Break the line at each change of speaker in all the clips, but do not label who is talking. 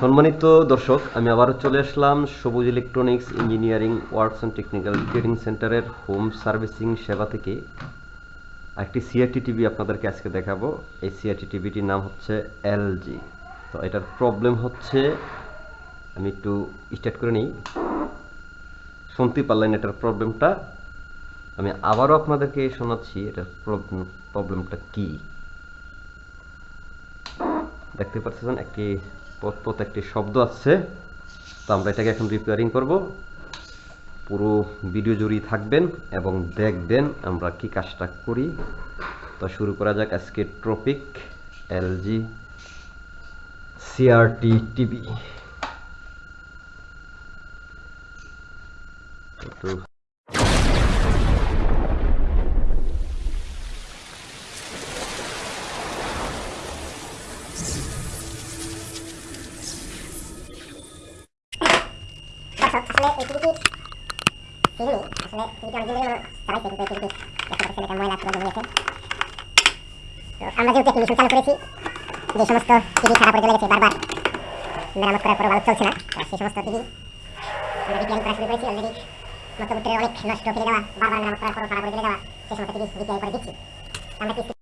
সম্মানিত দর্শক, আমি আবারও চলে আসলাম Sabuj electronics engineering works and technical training সেন্টারের হোম সার্ভিসিং সেবা থেকে একটি সিআরটি টিভি আপনাদেরকে আজকে দেখাবো। এই সিআরটি টিভিটির নাম হচ্ছে এলজি তো এটার প্রবলেম হচ্ছে, আমি একটু স্টার্ট করে নিই। শুনতে পারলেন এটার প্রবলেমটা আমি আবারও আপনাদেরকে শোনাচ্ছি, এটার প্রবলেমটা কী? দেখতে পাচ্ছেন, একটি একটি শব্দ আসছে তো আমরা এটাকে এখন রিপেয়ারিং করব। পুরো ভিডিও জুড়েই থাকবেন এবং দেখবেন আমরা কি কাজটা করি। তো শুরু করা যাক আজকে ট্রপিক এলজি সিআরটি টিভি
আসলে এই টিভিটির ফিল্মই আসলে টিভিটি অনেকদিন ধরে চালাইছে কিন্তু এই টিভিটি দেখতে পাচ্ছেন এটা ময়লা পুরো জমিয়েছে তো আমরা যেহেতু একটি মিশন চালু করেছি যে সমস্ত টিভি খারাপ হয়ে লেগেছে বারবার মেরামত করার পরে ভালো চলছে না সেই সমস্ত টিভি আমরা রিপেয়ারিং করা শুরু করেছি অলরেডি মধ্যবর্তীতে অনেক নষ্ট ফিরে যাওয়া বারবার মেরামত করার পর খারাপ হয়ে যাওয়া সেই সমস্ত টিভি রিপেয়ারিং করে দিচ্ছি আমরা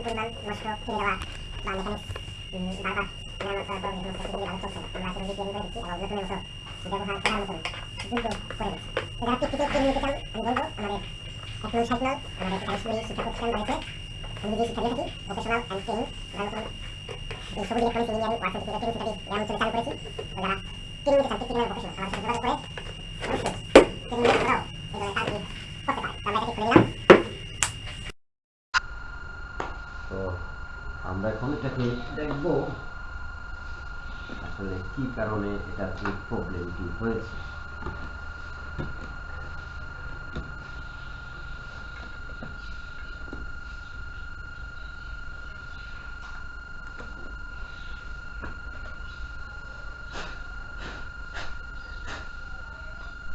আমরা প্রচুর পরিমাণ নষ্ট ফিরে যাওয়া বা মেকানিক্স বারবার আমরা মতো ব্যবহার করার মতন দ্রুত করে যারা টিকটিকে ট্রেনিং নিতে চান আমি বলব আমাদের এক নয় সাইকেল আমাদের কারিশপুরি শিক্ষা আমি যে শিক্ষা দিয়ে থাকি ভোকেশনাল অ্যান্ড ট্রেনিং আমরা নতুন এই সবুজ ইলেকট্রনিক্স ইঞ্জিনিয়ারিং করেছি যারা ট্রেনিং নিতে চান টেকনিক্যাল প্রফেশনাল আমাদের সাথে যোগাযোগ করে অবশ্যই ট্রেনিং করাও এই ধরনের করতে পারে আমরা এটাকে খুলে নিলাম
তো আমরা এখন এটাকে দেখব আসলে কি কারণে এটার এই প্রবলেমটি হয়েছে।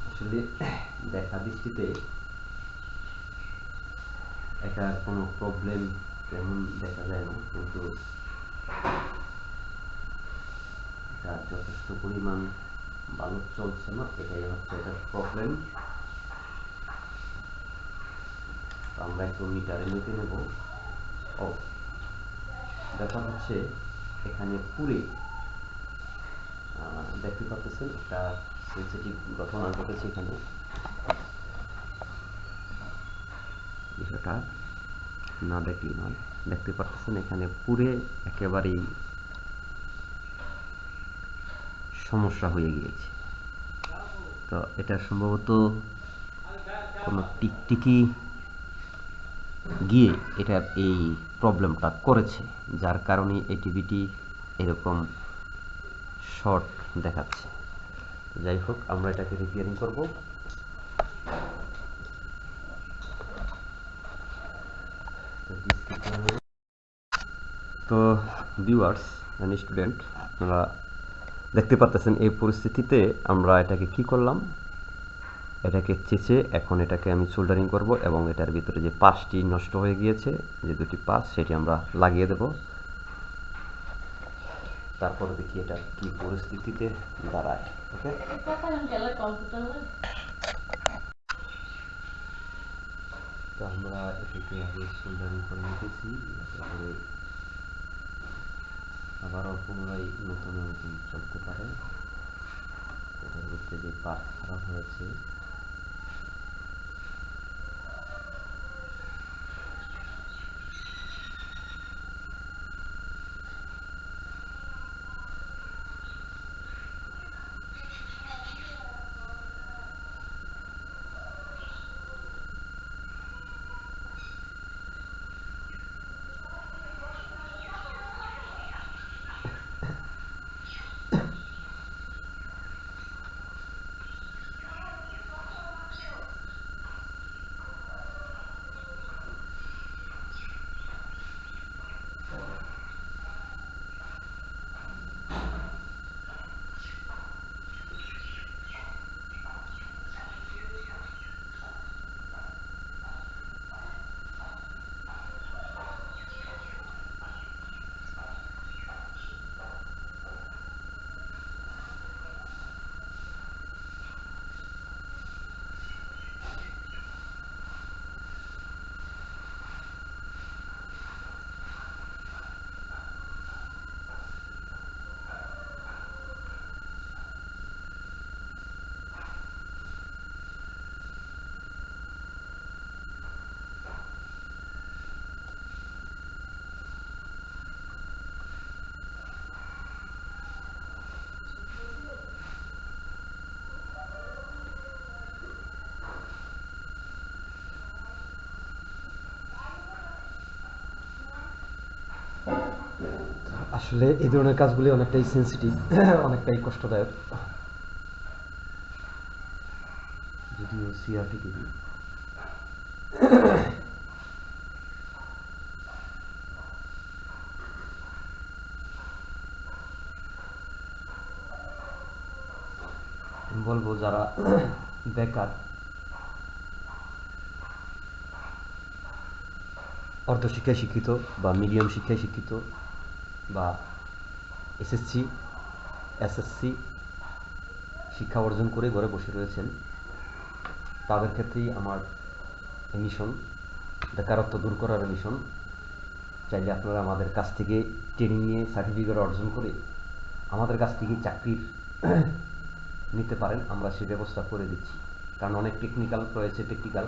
আসলে দেখা দৃষ্টিতে এটার কোনো প্রবলেম তেমন দেখা যায় না। কিন্তু এটা যথেষ্ট পরিমাণ ভালো চলছে না, এটাই হচ্ছে এটার প্রবলেম আমরা একটু মিটারে মেপে নেব। ও, ব্যাপার হচ্ছে এখানে পুরে দেখতে পাচ্ছেন একটা সেন্সিটিভ ঘটনা ঘটেছে এখানে। বিষয়টা না দেখলে নয়। দেখতে পাচ্ছেন এখানে পুরে একেবারেই সমস্যা হয়ে গিয়েছে। তো এটা সম্ভবত কোনো টিকটিকি গিয়ে এটার এই প্রবলেমটা করেছে, যার কারণে এই টিভিটি এরকম শর্ট দেখাচ্ছে। যাই হোক, আমরা এটাকে রিপেয়ারিং করব। তো ভিউয়ার্স অ্যান্ড স্টুডেন্ট আপনারা দেখতে পাচ্ছেন এই পরিস্থিতিতে আমরা এটাকে কি করলাম? এটাকে চেঁচে এখন এটাকে আমি সোল্ডারিং করব এবং এটার ভিতরে যে পাশটি নষ্ট হয়ে গিয়েছে, যে দুটি পাশ, সেটি আমরা লাগিয়ে দেব। তারপরে দেখি এটা কি পরিস্থিতিতে দাঁড়ায়, ওকে? তো আমরা এটাকে আগে সোল্ডারিং করে নিতেছি, তারপরে আবারও পুনরায় নতুন নতুন চলতে পারে এটার মধ্যে যে পার্ট খারাপ হয়েছে আসলে এই ধরনের কাজগুলি অনেকটাই সেন্সিটিভ অনেকটাই কষ্টদায়ক। যদিও সিআরটি টিভি বলব যারা বেকার অর্ধশিক্ষায় শিক্ষিত বা মিডিয়াম শিক্ষায় শিক্ষিত বা এসএসসি এসএসসি শিক্ষা অর্জন করে ঘরে বসে রয়েছেন। তাদের ক্ষেত্রেই আমার মিশন বেকারত্ব দূর করার মিশন চাইলে আপনারা আমাদের কাছ থেকে ট্রেনিং নিয়ে সার্টিফিকেট অর্জন করে আমাদের কাছ থেকে চাকরির নিতে পারেন। আমরা সে ব্যবস্থা করে দিচ্ছি। কারণ অনেক টেকনিক্যাল রয়েছে টেকনিক্যাল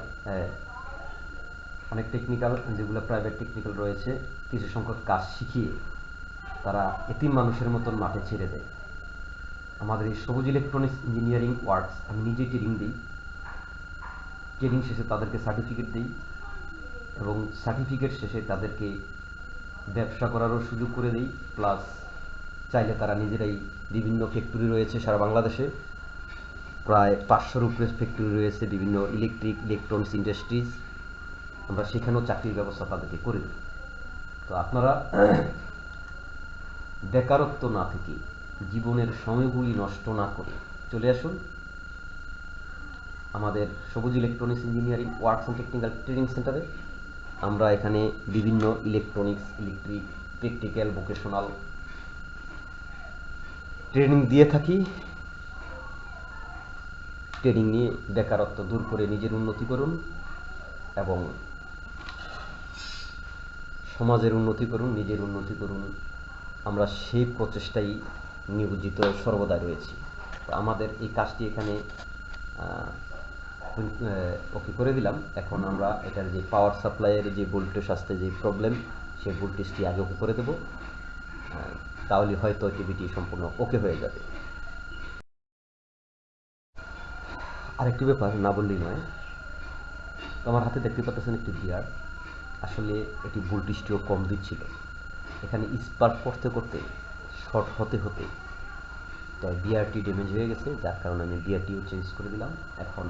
অনেক টেকনিক্যাল যেগুলো প্রাইভেট টেকনিক্যাল রয়েছে, কিছু সংখ্যক কাজ শিখিয়ে তারা এতিম মানুষের মতন মাঠে ছেড়ে দেয়। আমাদের এই সবুজ ইলেকট্রনিক্স ইঞ্জিনিয়ারিং ওয়ার্কস আমি নিজেই ট্রেনিং দিই। ট্রেনিং শেষে তাদেরকে সার্টিফিকেট দিই এবং সার্টিফিকেট শেষে তাদেরকে ব্যবসা করারও সুযোগ করে দিই। প্লাস চাইলে তারা নিজেরাই বিভিন্ন ফ্যাক্টরি রয়েছে সারা বাংলাদেশে। প্রায় পাঁচশোর উপরে ফ্যাক্টরি রয়েছে বিভিন্ন ইলেকট্রিক ইলেকট্রনিক্স ইন্ডাস্ট্রিজ আমরা সেখানেও চাকরির ব্যবস্থা তাদেরকে করে দিই তো আপনারা বেকারত্ব না থেকে জীবনের সময়গুলি নষ্ট না করে চলে আসুন। আমাদের Sabuj electronics engineering works and technical training সেন্টারে আমরা এখানে বিভিন্ন electronics electric practical vocational training দিয়ে থাকি। ট্রেনিং নিয়ে বেকারত্ব দূর করে নিজের উন্নতি করুন এবং সমাজের উন্নতি করুন, নিজের উন্নতি করুন। আমরা সেই প্রচেষ্টাই নিয়োজিত সর্বদা রয়েছি। তো আমাদের এই কাজটি এখানে ওকে করে দিলাম। এখন আমরা এটার যে পাওয়ার সাপ্লাইয়ের যে ভোল্টেজ আসতে যে প্রবলেম সেই ভোল্টেজটি আগে ওকে করে দেবো। তাহলে হয়তো টিভিটি সম্পূর্ণ ওকে হয়ে যাবে। আরেকটি ব্যাপার না বললেই নয়। আমার হাতে দেখতে পাচ্ছেন একটি বিয়ার আসলে এটি ভোল্টেজটিও কম দিচ্ছিল। এখানে স্পার্ক করতে করতে, শর্ট হতে হতে তো বিআরটি ড্যামেজ হয়ে গেছে, যার কারণে আমি বিআরটিও চেঞ্জ করে দিলাম। এখন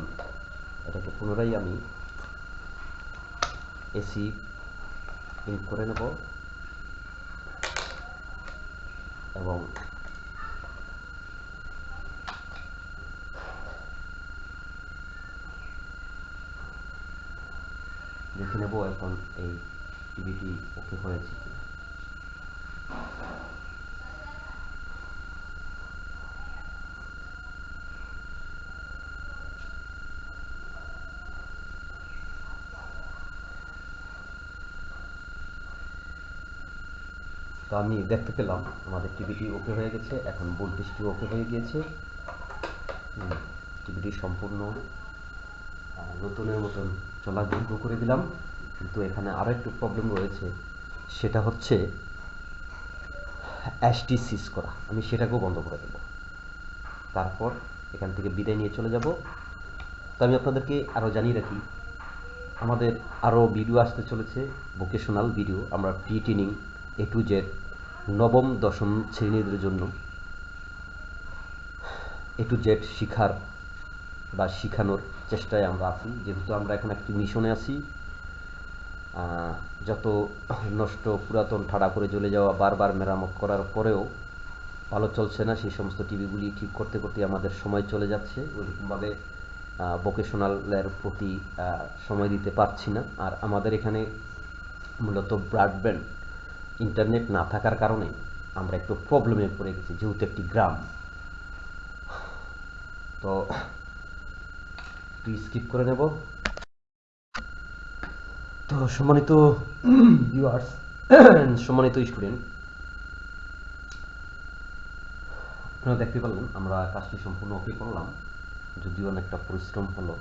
এটাকে পুনরায় আমি এসি ইন করে নেব এবং দেখে নেব, এখন এই টিভিটি ওকে হয়েছে কিনা। তো আমি দেখতে পেলাম, আমাদের টিভিটি ওকে হয়ে গেছে, এখন ভোল্টেজটি ওকে হয়ে গিয়েছে। টিভিটি সম্পূর্ণ নতুনের মতন চলার যোগ্য করে দিলাম। কিন্তু এখানে আরও একটু প্রবলেম রয়েছে। সেটা হচ্ছে অ্যাশটি সিজ করা আমি সেটাকেও বন্ধ করে দেব। তারপর এখান থেকে বিদায় নিয়ে চলে যাব। তো আমি আপনাদেরকে আরও জানিয়ে রাখি, আমাদের আরও ভিডিও আসতে চলেছে ভোকেশনাল ভিডিও আমরা pre training A to Z নবম, দশম শ্রেণীদের জন্য এ টু জেড শিখার বা শিখানোর চেষ্টায় আমরা আছি। যেহেতু আমরা এখন একটি মিশনে আছি যত নষ্ট পুরাতন ঠাড়া করে চলে যাওয়া বারবার মেরামত করার পরেও ভালো চলছে না, সেই সমস্ত টিভিগুলি ঠিক করতে করতে আমাদের সময় চলে যাচ্ছে। ওইরকমভাবে ভোকেশনালের প্রতি সময় দিতে পারছি না। আর আমাদের এখানে মূলত ব্রডব্যান্ড ইন্টারনেট না থাকার কারণে আমরা একটু প্রবলেমে পড়ে গেছি, যেহেতু একটি গ্রাম। তো একটু স্কিপ করে নেব। তো সম্মানিত ভিউয়ার্স সম্মানিত স্টুডেন্ট আপনারা দেখতে পারলেন, আমরা কাজটি সম্পূর্ণ ওকে করলাম। যদিও অনেকটা পরিশ্রম হলো।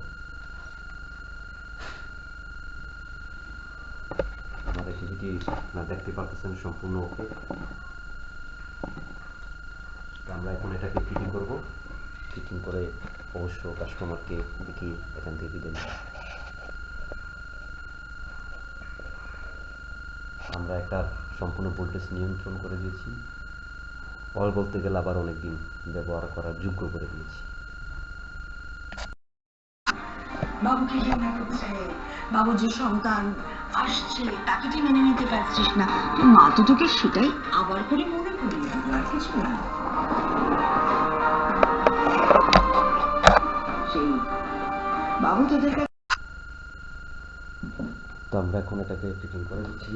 দেখতে পারতেছেন সম্পূর্ণ ওকে আমরা এখন এটাকে ফিটিং করব। ফিটিং করে অবশ্য কাস্টমারকে দেখি এখান থেকে দিলেন আমরা একটা সম্পূর্ণ ভোল্টেজ নিয়ন্ত্রণ করে দিয়েছি। অল বলতে গেলে আবার অনেক দিন ব্যবহার করার যোগ্য করে দিয়েছি।
বাবুকে ঘৃণা করছে বাবু, যে সন্তান আসছে, তাকে তুই মেনে নিতে পারছিস না। মা তো তোকে সেটাই আবার করে মনে করি আর কিছু না। সেই বাবু তোদের
তো আমরা এখন এটাকে ফিটিং করে দিচ্ছি।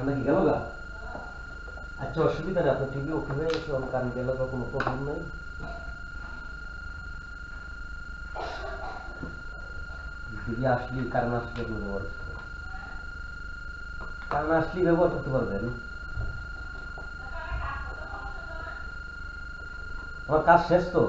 কারণ কি গেল গা আচ্ছা অসুবিধা নেই আপনার টিভি ওকে হয়ে গেছে ওর কান গেল গা কোনো প্রবলেম নাই টিভি আসলে কারণ আসলে আপনি ব্যবহার করতে পারবেন কারণ আসলে ব্যবহার করতে পারবেন আমার কাজ শেষ তো